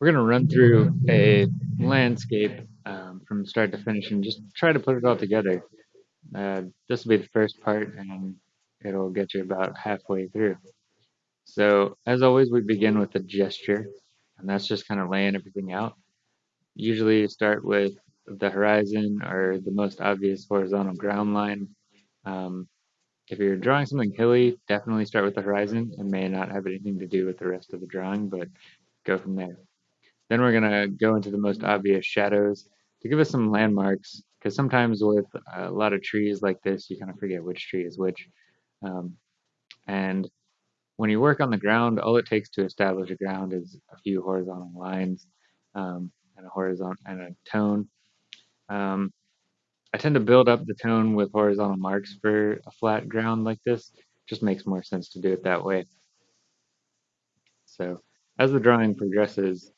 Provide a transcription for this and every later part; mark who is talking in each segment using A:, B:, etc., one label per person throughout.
A: We're going to run through a landscape um, from start to finish and just try to put it all together. Uh, this will be the first part and it'll get you about halfway through. So as always, we begin with a gesture and that's just kind of laying everything out. Usually you start with the horizon or the most obvious horizontal ground line. Um, if you're drawing something hilly, definitely start with the horizon. It may not have anything to do with the rest of the drawing, but go from there. Then we're going to go into the most obvious shadows to give us some landmarks, because sometimes with a lot of trees like this, you kind of forget which tree is which. Um, and when you work on the ground, all it takes to establish a ground is a few horizontal lines um, and a horizontal and a tone. Um, I tend to build up the tone with horizontal marks for a flat ground like this. Just makes more sense to do it that way. So as the drawing progresses,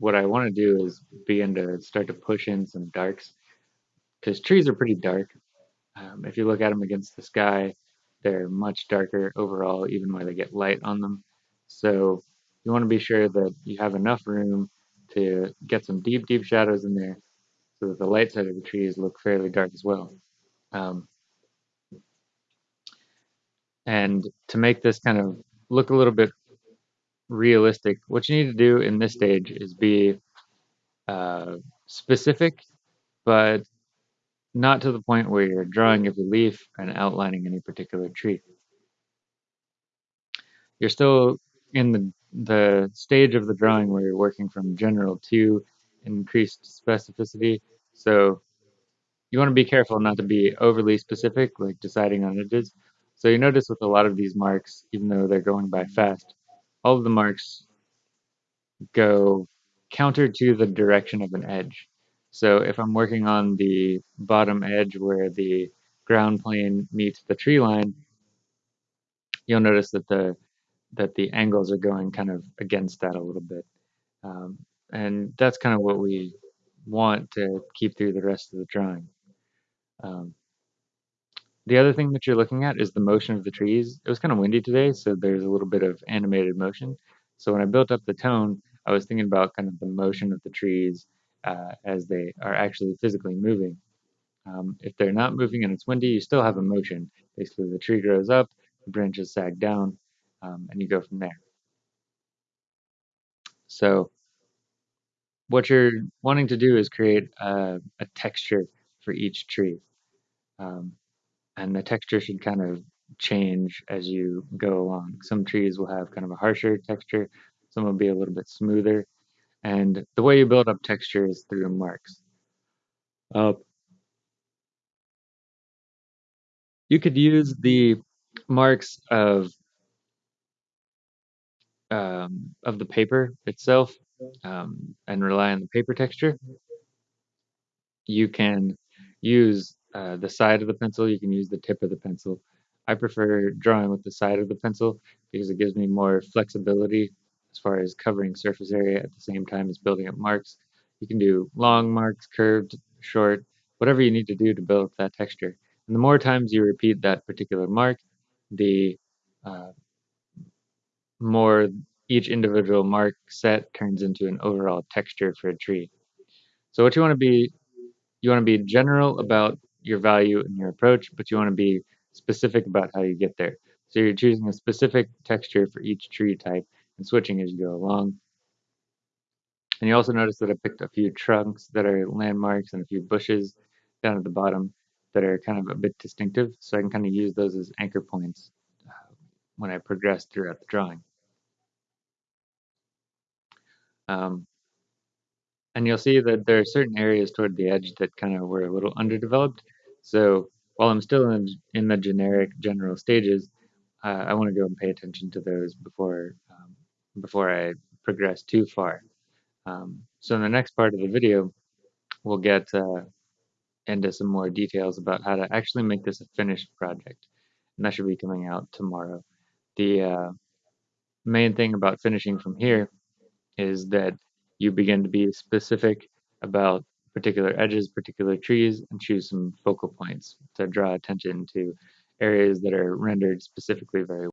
A: what I want to do is begin to start to push in some darks because trees are pretty dark. Um, if you look at them against the sky, they're much darker overall, even when they get light on them. So you want to be sure that you have enough room to get some deep, deep shadows in there so that the light side of the trees look fairly dark as well. Um, and to make this kind of look a little bit realistic, what you need to do in this stage is be uh, specific, but not to the point where you're drawing every leaf and outlining any particular tree. You're still in the, the stage of the drawing where you're working from general to increased specificity. So you want to be careful not to be overly specific, like deciding on edges. So you notice with a lot of these marks, even though they're going by fast, all of the marks go counter to the direction of an edge. So if I'm working on the bottom edge where the ground plane meets the tree line, you'll notice that the that the angles are going kind of against that a little bit. Um, and that's kind of what we want to keep through the rest of the drawing. Um, the other thing that you're looking at is the motion of the trees. It was kind of windy today, so there's a little bit of animated motion. So when I built up the tone, I was thinking about kind of the motion of the trees uh, as they are actually physically moving. Um, if they're not moving and it's windy, you still have a motion. Basically, the tree grows up, the branches sag down, um, and you go from there. So what you're wanting to do is create a, a texture for each tree. Um, and the texture should kind of change as you go along. Some trees will have kind of a harsher texture, some will be a little bit smoother, and the way you build up texture is through marks. Uh, you could use the marks of um, of the paper itself um, and rely on the paper texture. You can use uh, the side of the pencil, you can use the tip of the pencil. I prefer drawing with the side of the pencil because it gives me more flexibility as far as covering surface area at the same time as building up marks. You can do long marks, curved, short, whatever you need to do to build up that texture. And the more times you repeat that particular mark, the uh, more each individual mark set turns into an overall texture for a tree. So what you want to be, you want to be general about your value and your approach, but you want to be specific about how you get there. So you're choosing a specific texture for each tree type and switching as you go along. And you also notice that I picked a few trunks that are landmarks and a few bushes down at the bottom that are kind of a bit distinctive. So I can kind of use those as anchor points uh, when I progress throughout the drawing. Um, and you'll see that there are certain areas toward the edge that kind of were a little underdeveloped. So while I'm still in, in the generic general stages, uh, I want to go and pay attention to those before um, before I progress too far. Um, so in the next part of the video, we'll get uh, into some more details about how to actually make this a finished project. And that should be coming out tomorrow. The uh, main thing about finishing from here is that you begin to be specific about particular edges, particular trees, and choose some focal points to draw attention to areas that are rendered specifically very